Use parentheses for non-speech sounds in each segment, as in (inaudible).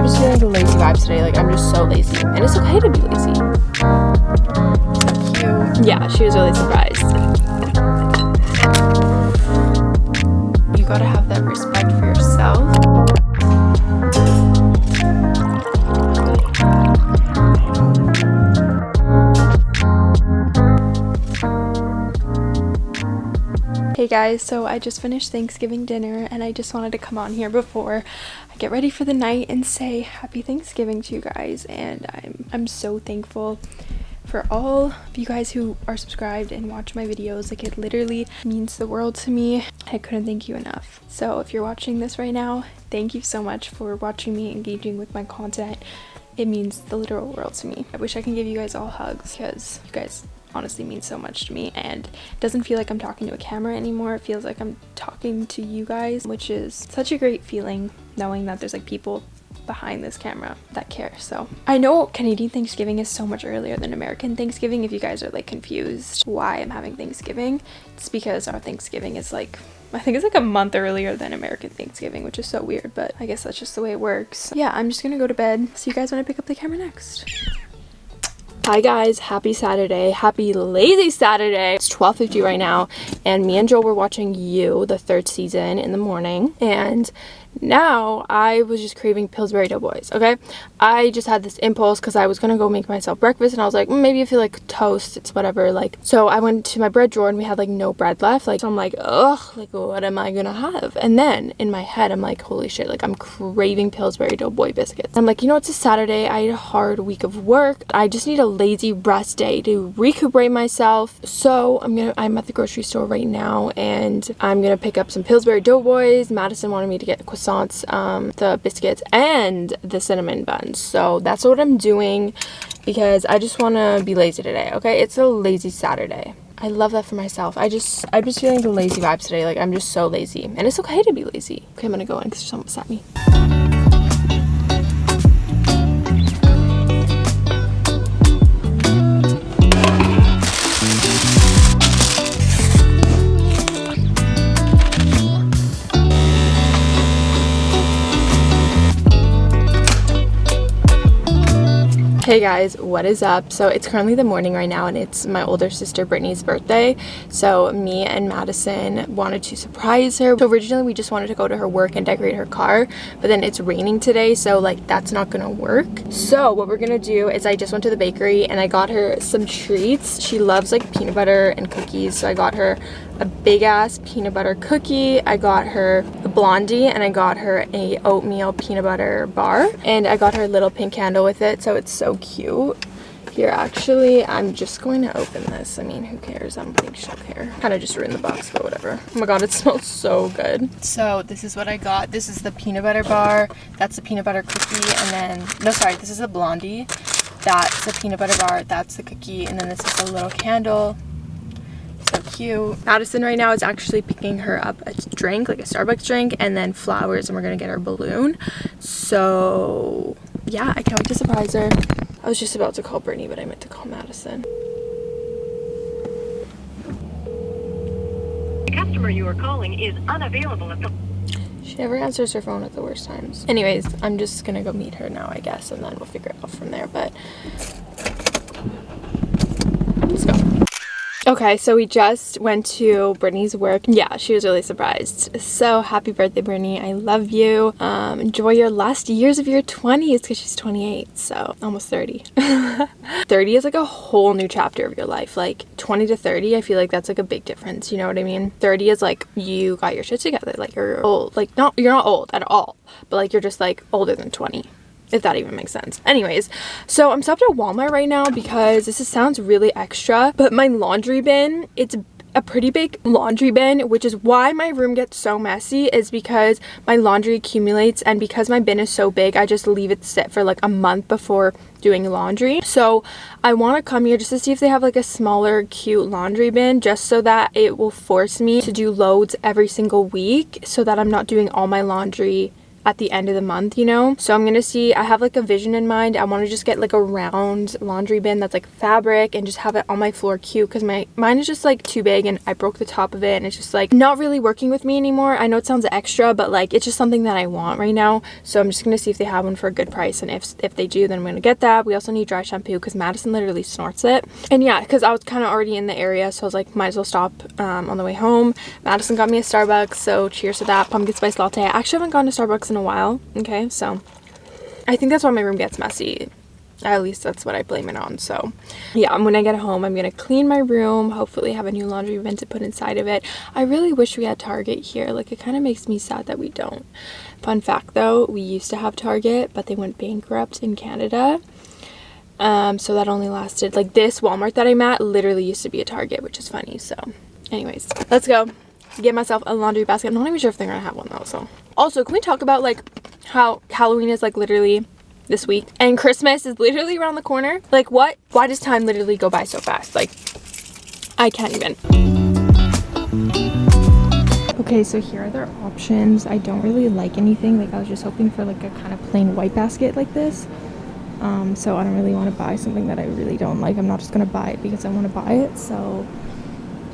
I'm just feeling the lazy vibes today. Like, I'm just so lazy. And it's okay to be lazy. Cute. Yeah, she was really surprised. You gotta have that respect for yourself. Guys, so I just finished Thanksgiving dinner and I just wanted to come on here before I get ready for the night and say happy Thanksgiving to you guys and I'm I'm so thankful for all of you guys who are subscribed and watch my videos. Like it literally means the world to me. I couldn't thank you enough. So if you're watching this right now, thank you so much for watching me, engaging with my content. It means the literal world to me. I wish I can give you guys all hugs because you guys honestly means so much to me and it doesn't feel like I'm talking to a camera anymore. It feels like I'm talking to you guys, which is such a great feeling knowing that there's like people behind this camera that care. So I know Canadian Thanksgiving is so much earlier than American Thanksgiving. If you guys are like confused why I'm having Thanksgiving, it's because our Thanksgiving is like I think it's like a month earlier than American Thanksgiving, which is so weird, but I guess that's just the way it works. Yeah, I'm just gonna go to bed. See you guys when I pick up the camera next. Hi guys, happy Saturday. Happy lazy Saturday. It's 12.50 right now and me and Joel were watching You, the third season in the morning and now I was just craving Pillsbury Doughboys, okay? I just had this impulse because I was going to go make myself breakfast and I was like, mm, maybe I feel like toast, it's whatever, like, so I went to my bread drawer and we had like no bread left, like, so I'm like, ugh, like, what am I gonna have? And then in my head, I'm like, holy shit, like, I'm craving Pillsbury Doughboy biscuits. I'm like, you know, it's a Saturday, I had a hard week of work, I just need a lazy rest day to recuperate myself, so I'm gonna, I'm at the grocery store right now and I'm gonna pick up some Pillsbury Doughboys, Madison wanted me to get croissants, um, the biscuits, and the cinnamon buns. So that's what I'm doing because I just want to be lazy today, okay? It's a lazy Saturday. I love that for myself. I just, I'm just feeling the lazy vibes today. Like, I'm just so lazy. And it's okay to be lazy. Okay, I'm gonna go in because someone at me. Hey guys, what is up? So it's currently the morning right now and it's my older sister Brittany's birthday. So me and Madison wanted to surprise her. So originally we just wanted to go to her work and decorate her car, but then it's raining today, so like that's not gonna work. So what we're gonna do is I just went to the bakery and I got her some treats. She loves like peanut butter and cookies, so I got her a big ass peanut butter cookie. I got her blondie and I got her a oatmeal peanut butter bar and I got her a little pink candle with it so it's so cute. Here actually I'm just going to open this. I mean who cares? I don't think she'll care. Kind of just ruined the box but whatever. Oh my god it (laughs) smells so good. So this is what I got. This is the peanut butter bar. That's the peanut butter cookie. And then, no sorry, this is the blondie. That's the peanut butter bar. That's the cookie. And then this is a little candle so cute. Madison right now is actually picking her up a drink, like a Starbucks drink, and then flowers, and we're gonna get her balloon. So yeah, I can't wait to surprise her. I was just about to call Brittany, but I meant to call Madison. The customer you are calling is unavailable at the She never answers her phone at the worst times. Anyways, I'm just gonna go meet her now, I guess, and then we'll figure it out from there, but let's go. Okay, so we just went to Brittany's work. Yeah, she was really surprised. So happy birthday, Brittany. I love you. Um, enjoy your last years of your 20s because she's 28, so almost 30. (laughs) 30 is like a whole new chapter of your life. Like 20 to 30, I feel like that's like a big difference. You know what I mean? 30 is like you got your shit together. Like you're old. Like not, you're not old at all, but like you're just like older than 20 if that even makes sense. Anyways, so I'm stopped at Walmart right now because this is, sounds really extra, but my laundry bin, it's a pretty big laundry bin which is why my room gets so messy is because my laundry accumulates and because my bin is so big I just leave it sit for like a month before doing laundry so I want to come here just to see if they have like a smaller cute laundry bin just so that it will force me to do loads every single week so that I'm not doing all my laundry at the end of the month, you know? So I'm gonna see, I have like a vision in mind. I wanna just get like a round laundry bin that's like fabric and just have it on my floor cute because my mine is just like too big and I broke the top of it and it's just like not really working with me anymore. I know it sounds extra, but like it's just something that I want right now. So I'm just gonna see if they have one for a good price and if, if they do, then I'm gonna get that. We also need dry shampoo because Madison literally snorts it. And yeah, because I was kind of already in the area, so I was like, might as well stop um, on the way home. Madison got me a Starbucks, so cheers to that. Pumpkin spice latte. I actually haven't gone to Starbucks in a while, okay? So I think that's why my room gets messy. At least that's what I blame it on. So yeah, when I get home, I'm going to clean my room, hopefully have a new laundry bin to put inside of it. I really wish we had Target here. Like it kind of makes me sad that we don't. Fun fact though, we used to have Target, but they went bankrupt in Canada. Um, so that only lasted, like this Walmart that I'm at literally used to be a Target, which is funny. So anyways, let's go get myself a laundry basket. I'm not even sure if they're gonna have one though, so. Also, can we talk about like how Halloween is like literally this week and Christmas is literally around the corner? Like what? Why does time literally go by so fast? Like, I can't even. Okay, so here are their options. I don't really like anything. Like I was just hoping for like a kind of plain white basket like this. Um, so I don't really want to buy something that I really don't like. I'm not just going to buy it because I want to buy it. So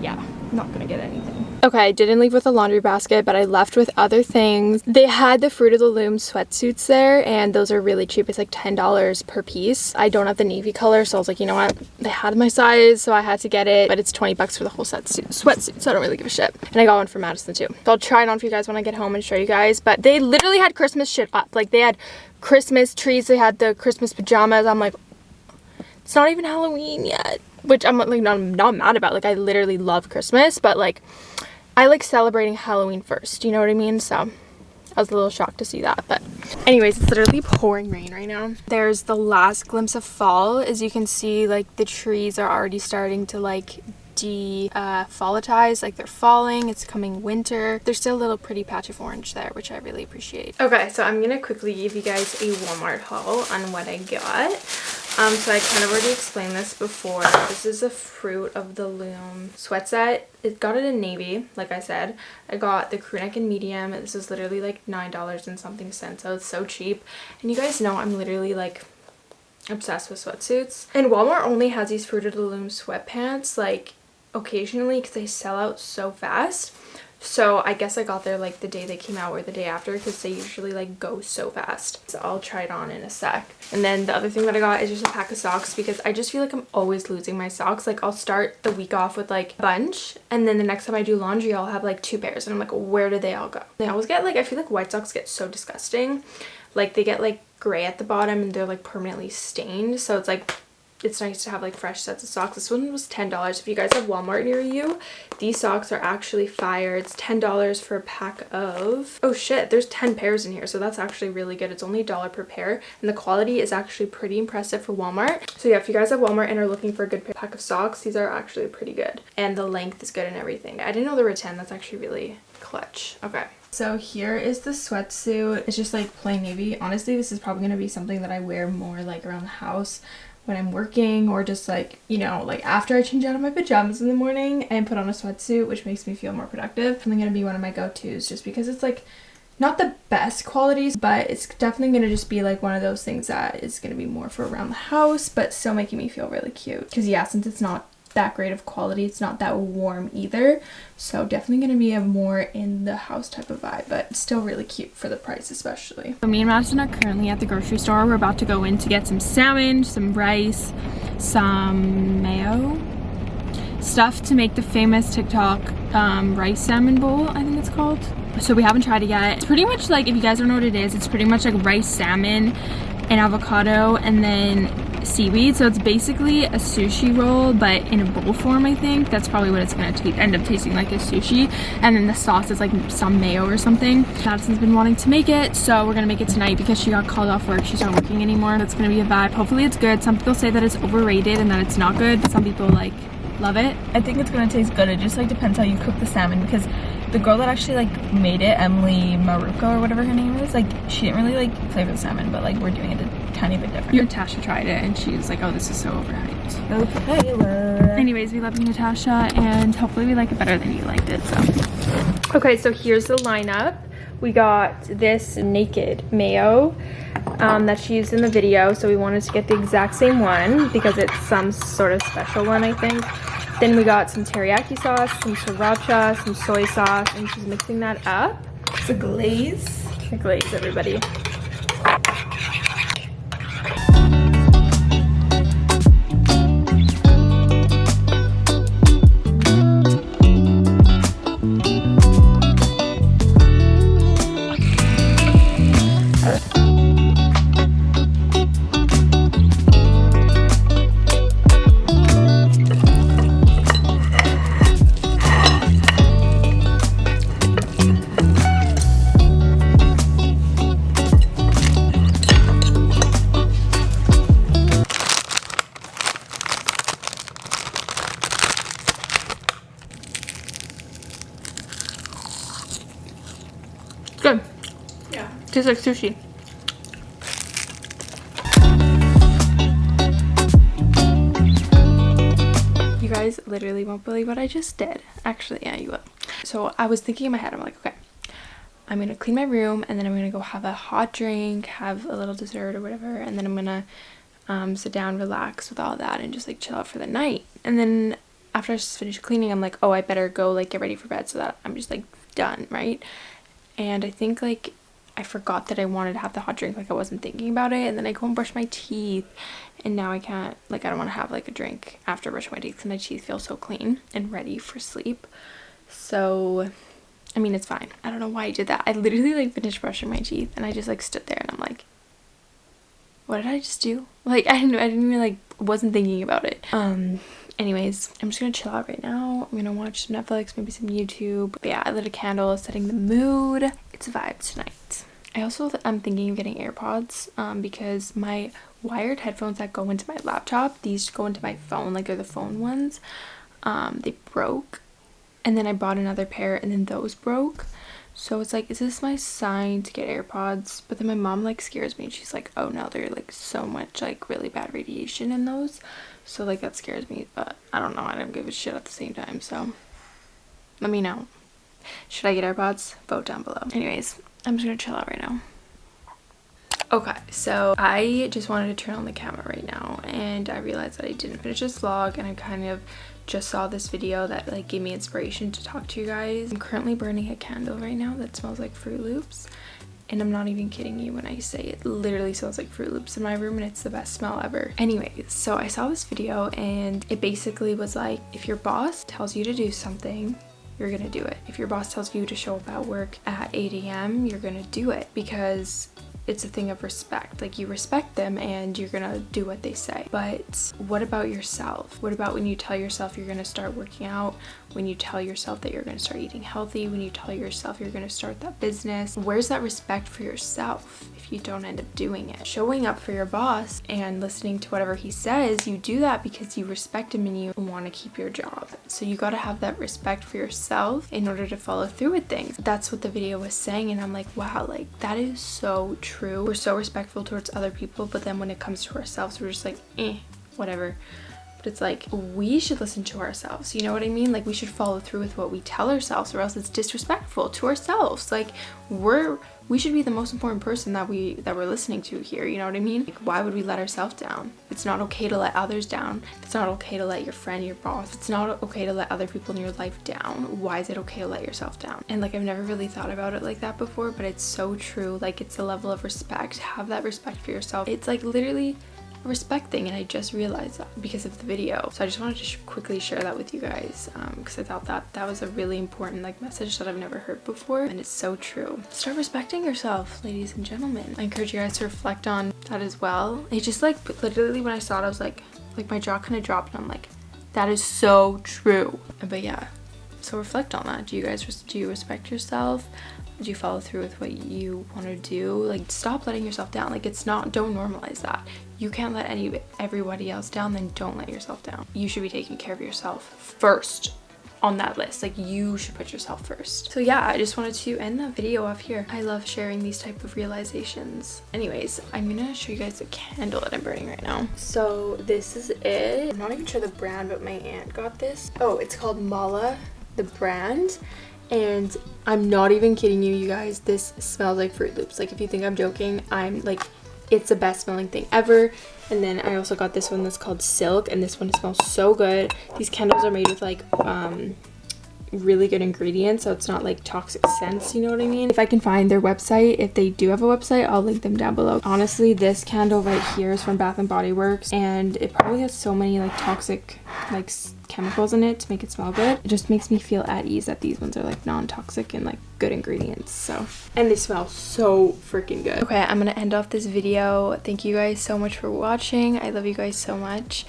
yeah not gonna get anything. Okay, I didn't leave with a laundry basket, but I left with other things. They had the Fruit of the Loom sweatsuits there, and those are really cheap. It's like $10 per piece. I don't have the navy color, so I was like, you know what? They had my size, so I had to get it, but it's 20 bucks for the whole set suit, sweatsuit, so I don't really give a shit. And I got one for Madison too. So I'll try it on for you guys when I get home and show you guys, but they literally had Christmas shit up. Like they had Christmas trees, they had the Christmas pajamas. I'm like, it's not even Halloween yet which I'm like not, not mad about like I literally love Christmas but like I like celebrating Halloween first you know what I mean? So I was a little shocked to see that but anyways it's literally pouring rain right now. There's the last glimpse of fall as you can see like the trees are already starting to like de uh, like they're falling it's coming winter. There's still a little pretty patch of orange there which I really appreciate. Okay so I'm gonna quickly give you guys a Walmart haul on what I got um, so I kind of already explained this before. This is a Fruit of the Loom sweat set. It got it in navy, like I said. I got the crew neck in medium. This is literally like $9 and something cents, so it's so cheap. And you guys know I'm literally like obsessed with sweatsuits. And Walmart only has these Fruit of the Loom sweatpants like occasionally because they sell out so fast. So I guess I got there like the day they came out or the day after because they usually like go so fast. So I'll try it on in a sec. And then the other thing that I got is just a pack of socks because I just feel like I'm always losing my socks. Like I'll start the week off with like a bunch and then the next time I do laundry I'll have like two pairs and I'm like where did they all go? They always get like I feel like white socks get so disgusting. Like they get like gray at the bottom and they're like permanently stained. So it's like it's nice to have like fresh sets of socks. This one was $10. If you guys have Walmart near you, these socks are actually fire. It's $10 for a pack of, oh shit, there's 10 pairs in here. So that's actually really good. It's only a dollar per pair and the quality is actually pretty impressive for Walmart. So yeah, if you guys have Walmart and are looking for a good pack of socks, these are actually pretty good. And the length is good and everything. I didn't know there were 10. That's actually really clutch. Okay. So here is the sweatsuit. It's just like plain navy. Honestly, this is probably going to be something that I wear more like around the house when I'm working or just like, you know, like after I change out of my pajamas in the morning and put on a sweatsuit, which makes me feel more productive. Something gonna be one of my go-tos just because it's like not the best qualities, but it's definitely gonna just be like one of those things that is gonna be more for around the house, but still making me feel really cute. Because yeah, since it's not that great of quality. It's not that warm either. So definitely going to be a more in the house type of vibe, but still really cute for the price especially. So me and Madison are currently at the grocery store. We're about to go in to get some salmon, some rice, some mayo, stuff to make the famous TikTok um, rice salmon bowl, I think it's called. So we haven't tried it yet. It's pretty much like, if you guys don't know what it is, it's pretty much like rice salmon and avocado and then seaweed so it's basically a sushi roll but in a bowl form I think. That's probably what it's gonna end up tasting like is sushi. And then the sauce is like some mayo or something. Madison's been wanting to make it so we're gonna make it tonight because she got called off work. She's not working anymore. That's gonna be a vibe. Hopefully it's good. Some people say that it's overrated and that it's not good some people like love it. I think it's gonna taste good. It just like depends how you cook the salmon because the girl that actually like made it Emily Mariko or whatever her name is like she didn't really like flavor the salmon but like we're doing it a tiny bit different Natasha tried it and she was like oh this is so overhyped okay well. anyways we love you Natasha and hopefully we like it better than you liked it so okay so here's the lineup we got this naked mayo um, that she used in the video. So we wanted to get the exact same one because it's some sort of special one, I think. Then we got some teriyaki sauce, some sriracha, some soy sauce, and she's mixing that up. It's a glaze. The glaze, everybody. Like sushi. You guys literally won't believe what I just did. Actually, yeah, you will. So I was thinking in my head, I'm like, okay, I'm gonna clean my room and then I'm gonna go have a hot drink, have a little dessert or whatever, and then I'm gonna um, sit down, relax with all that, and just like chill out for the night. And then after I just finished cleaning, I'm like, oh, I better go like get ready for bed so that I'm just like done, right? And I think like I forgot that I wanted to have the hot drink, like I wasn't thinking about it, and then I go and brush my teeth, and now I can't, like I don't want to have like a drink after brushing my teeth because my teeth feel so clean and ready for sleep. So, I mean, it's fine. I don't know why I did that. I literally like finished brushing my teeth, and I just like stood there, and I'm like, what did I just do? (laughs) Like I didn't, I didn't even like wasn't thinking about it. Um. Anyways, I'm just gonna chill out right now. I'm gonna watch some Netflix, maybe some YouTube. But yeah, I lit a candle, setting the mood. It's a vibe tonight. I also I'm thinking of getting AirPods um, because my wired headphones that go into my laptop, these go into my phone, like they're the phone ones. Um, they broke, and then I bought another pair, and then those broke. So it's like, is this my sign to get AirPods? But then my mom like scares me. and She's like, oh no, there's like so much like really bad radiation in those. So like that scares me. But I don't know. I don't give a shit at the same time. So let me know. Should I get AirPods? Vote down below. Anyways, I'm just gonna chill out right now. Okay, so I just wanted to turn on the camera right now and I realized that I didn't finish this vlog and I kind of just saw this video that like gave me inspiration to talk to you guys. I'm currently burning a candle right now that smells like Froot Loops and I'm not even kidding you when I say it literally smells like Froot Loops in my room and it's the best smell ever. Anyways, so I saw this video and it basically was like if your boss tells you to do something you're gonna do it. If your boss tells you to show up at work at 8 a.m., you're gonna do it because it's a thing of respect. Like you respect them and you're gonna do what they say. But what about yourself? What about when you tell yourself you're gonna start working out? When you tell yourself that you're gonna start eating healthy? When you tell yourself you're gonna start that business? Where's that respect for yourself if you don't end up doing it? Showing up for your boss and listening to whatever he says, you do that because you respect him and you want to keep your job. So you gotta have that respect for yourself in order to follow through with things. That's what the video was saying and I'm like, wow, like that is so true true. We're so respectful towards other people, but then when it comes to ourselves, we're just like, eh, whatever. But it's like, we should listen to ourselves. You know what I mean? Like, we should follow through with what we tell ourselves, or else it's disrespectful to ourselves. Like, we're we should be the most important person that we that we're listening to here you know what i mean? Like why would we let ourselves down? It's not okay to let others down. It's not okay to let your friend your boss it's not okay to let other people in your life down. Why is it okay to let yourself down? And like i've never really thought about it like that before but it's so true. Like it's a level of respect. Have that respect for yourself. It's like literally respect thing and I just realized that because of the video. So I just wanted to sh quickly share that with you guys because um, I thought that that was a really important like message that I've never heard before and it's so true. Start respecting yourself, ladies and gentlemen. I encourage you guys to reflect on that as well. It just like literally when I saw it I was like, like my jaw kind of dropped and I'm like, that is so true. But yeah, so reflect on that. Do you guys, do you respect yourself? Do you follow through with what you want to do? Like stop letting yourself down. Like it's not don't normalize that. You can't let any everybody else down then don't let yourself down. You should be taking care of yourself first on that list. Like you should put yourself first. So yeah i just wanted to end the video off here. I love sharing these type of realizations. Anyways i'm gonna show you guys the candle that i'm burning right now. So this is it. I'm not even sure the brand but my aunt got this. Oh it's called mala the brand and I'm not even kidding you, you guys. This smells like Froot Loops. Like, if you think I'm joking, I'm like, it's the best smelling thing ever. And then I also got this one that's called Silk, and this one smells so good. These candles are made with like um, really good ingredients so it's not like toxic scents you know what i mean? If i can find their website if they do have a website i'll link them down below. Honestly this candle right here is from bath and body works and it probably has so many like toxic like chemicals in it to make it smell good. It just makes me feel at ease that these ones are like non-toxic and like good ingredients so. And they smell so freaking good. Okay i'm gonna end off this video. Thank you guys so much for watching. I love you guys so much